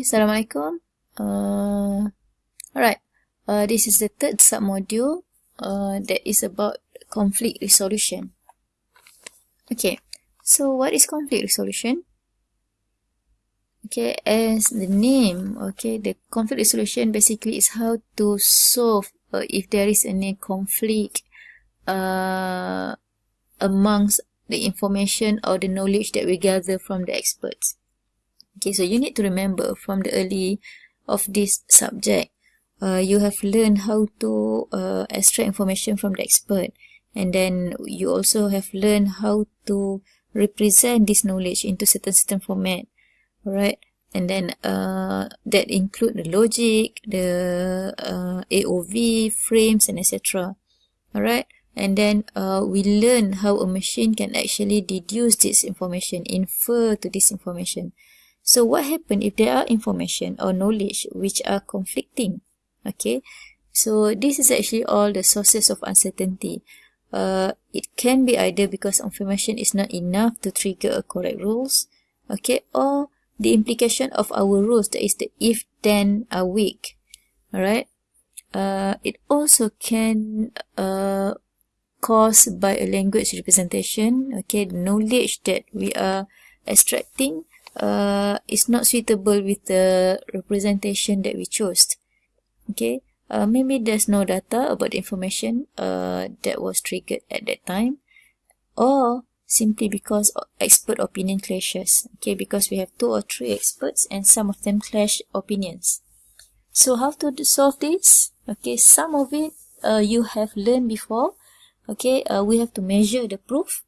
Assalamualaikum. Uh, alright, uh, this is the third submodule uh, that is about conflict resolution. Okay, so what is conflict resolution? Okay, as the name, okay, the conflict resolution basically is how to solve uh, if there is any conflict uh, amongst the information or the knowledge that we gather from the experts. Okay, so you need to remember from the early of this subject, uh, you have learned how to uh, extract information from the expert. And then you also have learned how to represent this knowledge into certain certain format. Alright. And then uh, that include the logic, the uh, AOV, frames, and etc. Alright. And then uh, we learn how a machine can actually deduce this information, infer to this information. So what happen if there are information or knowledge which are conflicting? Okay, so this is actually all the sources of uncertainty. Uh, it can be either because information is not enough to trigger a correct rules, okay, or the implication of our rules, that is the if then are weak. Alright. Uh, it also can uh, by a language representation, okay, knowledge that we are extracting uh, is not suitable with the representation that we chose. Okay, uh, maybe there's no data about the information uh, that was triggered at that time or simply because expert opinion clashes. Okay, because we have two or three experts and some of them clash opinions. So how to solve this? Okay, some of it uh, you have learned before. Okay, uh, we have to measure the proof.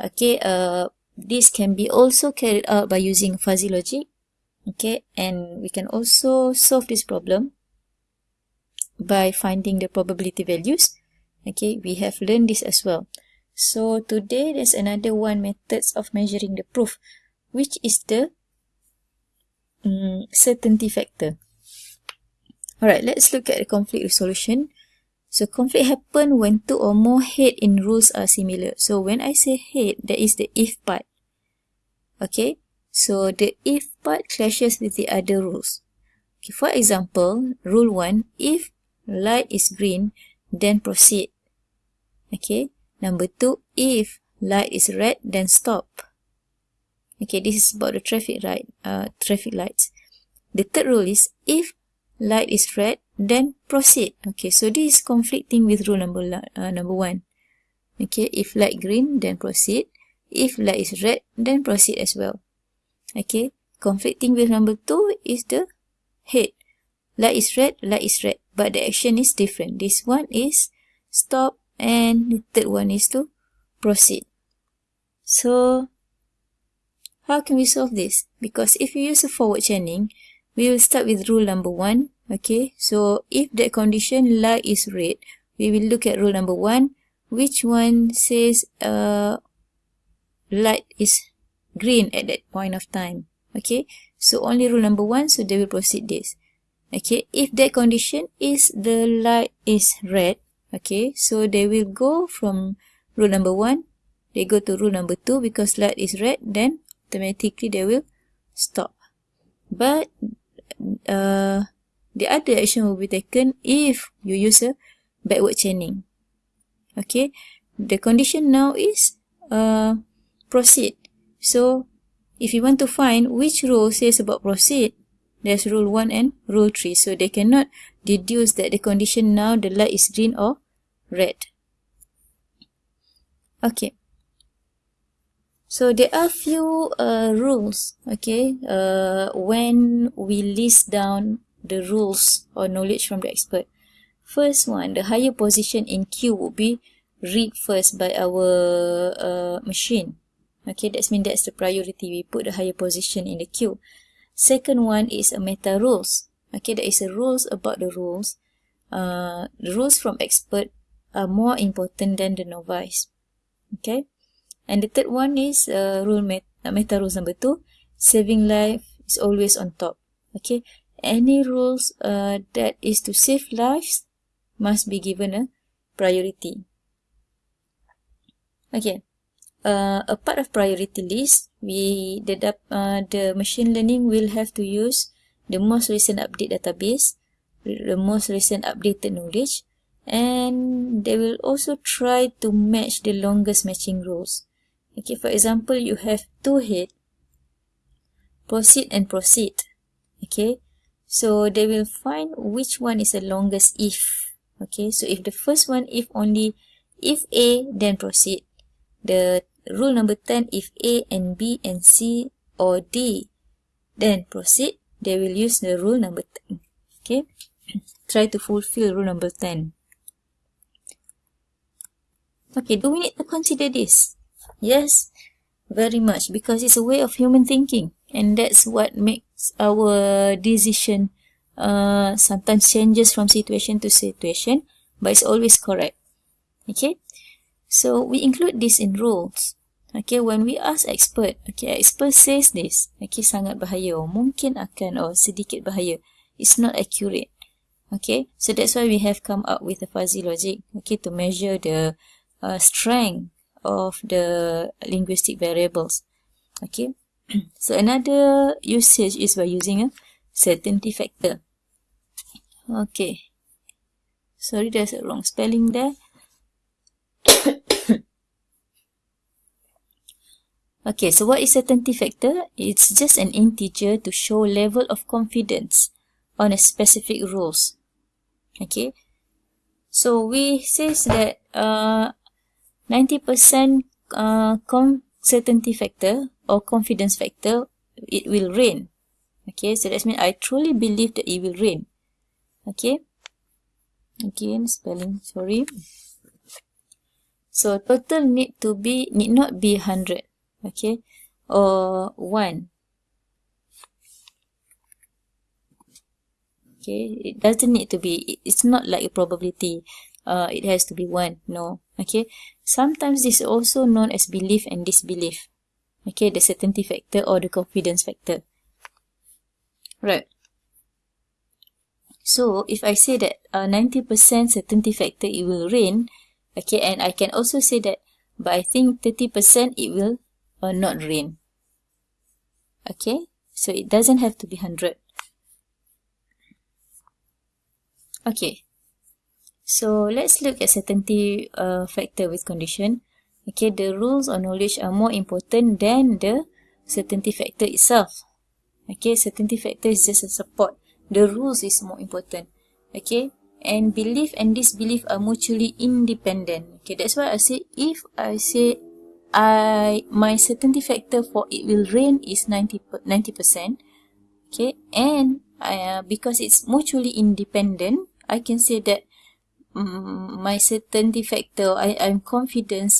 Okay, uh, this can be also carried out by using fuzzy logic. Okay, and we can also solve this problem by finding the probability values. Okay, we have learned this as well. So today there's another one methods of measuring the proof, which is the um, certainty factor. Alright, let's look at the conflict resolution. So conflict happen when two or more head in rules are similar. So when I say head, that is the if part. Okay, so the if part clashes with the other rules. Okay, for example, rule 1, if light is green, then proceed. Okay, number 2, if light is red, then stop. Okay, this is about the traffic light, uh, traffic lights. The third rule is if light is red, then proceed. Okay, so this is conflicting with rule number uh, number one. Okay, if light green, then proceed. If light is red, then proceed as well. Okay, conflicting with number 2 is the head. Light is red, light is red, but the action is different. This one is stop and the third one is to proceed. So, how can we solve this? Because if you use a forward chaining, we will start with rule number 1. Okay, so if that condition light is red, we will look at rule number 1. Which one says uh, light is green at that point of time. Okay, so only rule number one, so they will proceed this. Okay, if that condition is the light is red, okay, so they will go from rule number one, they go to rule number two because light is red, then automatically they will stop. But uh, the other action will be taken if you use a backward chaining. Okay, the condition now is uh, proceed. So, if you want to find which rule says about proceed, there's rule 1 and rule 3. So, they cannot deduce that the condition now the light is green or red. Okay. So, there are few uh, rules, okay, uh, when we list down the rules or knowledge from the expert. First one, the higher position in queue would be read first by our uh, machine. Okay, that's mean that's the priority. We put the higher position in the queue. Second one is a meta rules. Okay, there is a rules about the rules. Uh, the rules from expert are more important than the novice. Okay, and the third one is uh, rule met uh, meta rules number two. Saving life is always on top. Okay, any rules uh, that is to save lives must be given a priority. Okay uh, a part of priority list, we the uh, the machine learning will have to use the most recent update database, the most recent updated knowledge, and they will also try to match the longest matching rules. Okay, for example, you have two head, proceed and proceed. Okay, so they will find which one is the longest if. Okay, so if the first one, if only, if A, then proceed. The rule number 10, if A and B and C or D, then proceed, they will use the rule number 10. Okay, try to fulfill rule number 10. Okay, do we need to consider this? Yes, very much because it's a way of human thinking and that's what makes our decision uh, sometimes changes from situation to situation but it's always correct. Okay, so we include this in rules. Okay, when we ask expert, okay, expert says this, okay, sangat bahaya, or mungkin akan, or sedikit bahaya. It's not accurate. Okay, so that's why we have come up with a fuzzy logic, okay, to measure the uh, strength of the linguistic variables. Okay, so another usage is by using a certainty factor. Okay, sorry there's a wrong spelling there. Okay, so what is certainty factor? It's just an integer to show level of confidence on a specific rules. Okay, so we says that uh, 90% uh, certainty factor or confidence factor, it will rain. Okay, so that means I truly believe that it will rain. Okay, again spelling, sorry. So total need to be, need not be 100. Okay, or 1. Okay, it doesn't need to be, it's not like a probability. Uh, it has to be 1, no. Okay, Sometimes this is also known as belief and disbelief. Okay, the certainty factor or the confidence factor. Right. So, if I say that a 90% uh, certainty factor it will rain, okay, and I can also say that, but I think 30% it will uh, not rain. Okay, so it doesn't have to be 100. Okay, So let's look at certainty uh, factor with condition. Okay, the rules or knowledge are more important than the certainty factor itself. Okay, certainty factor is just a support. The rules is more important. Okay, and belief and disbelief are mutually independent. Okay, that's why I say if I say I my certainty factor for it will rain is 90 percent. Okay, and uh, because it's mutually independent, I can say that um, my certainty factor, I, I'm confident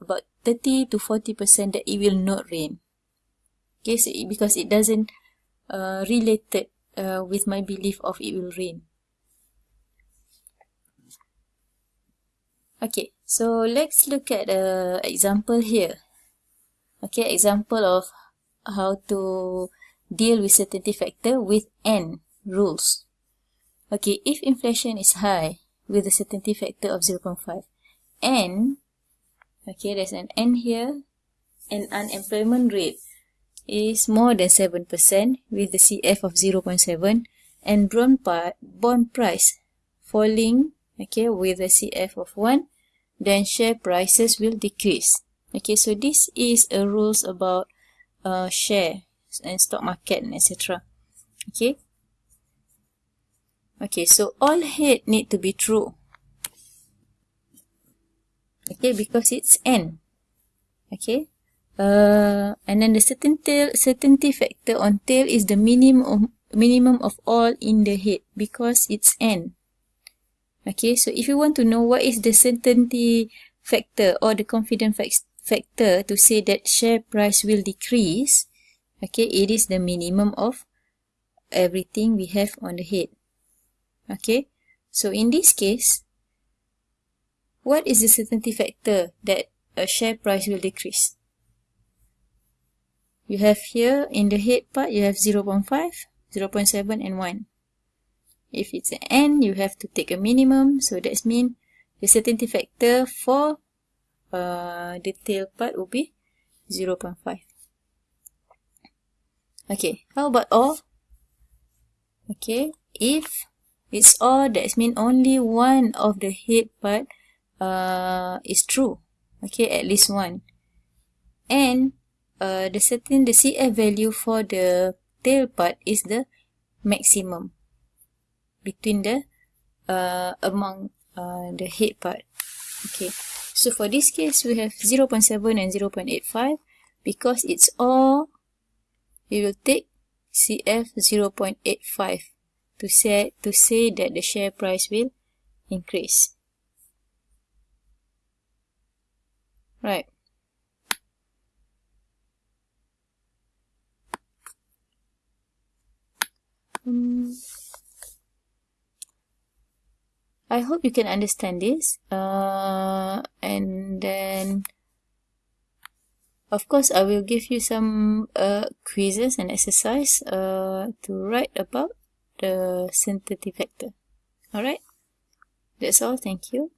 about 30 to 40% that it will not rain. Okay, so it, because it doesn't uh, related uh, with my belief of it will rain. Okay, so let's look at the example here. Okay, example of how to deal with certainty factor with N rules. Okay, if inflation is high, with a certainty factor of 0.5 and okay there's an n here and unemployment rate is more than 7% with the CF of 0.7 and bond price falling okay with a CF of 1 then share prices will decrease okay so this is a rules about uh, share and stock market and etc okay Okay, so all head need to be true. Okay, because it's n. Okay. Uh, and then the certainty, certainty factor on tail is the minimum minimum of all in the head because it's n. Okay, so if you want to know what is the certainty factor or the confidence factor to say that share price will decrease, okay, it is the minimum of everything we have on the head. Okay, so in this case, what is the certainty factor that a share price will decrease? You have here in the head part, you have 0 0.5, 0 0.7 and 1. If it's an n, you have to take a minimum. So that's mean the certainty factor for uh, the tail part will be 0 0.5. Okay, how about all? Okay, if it's all, that means only one of the head part uh, is true. Okay, at least one. And uh, the certain, the CF value for the tail part is the maximum between the, uh, among uh, the head part. Okay, so for this case, we have 0 0.7 and 0 0.85 because it's all, we will take CF 0.85 to say, to say that the share price will increase. Right. Um, I hope you can understand this. Uh, and then of course, I will give you some uh, quizzes and exercise uh, to write about the sensitivity factor. Alright, that's all. Thank you.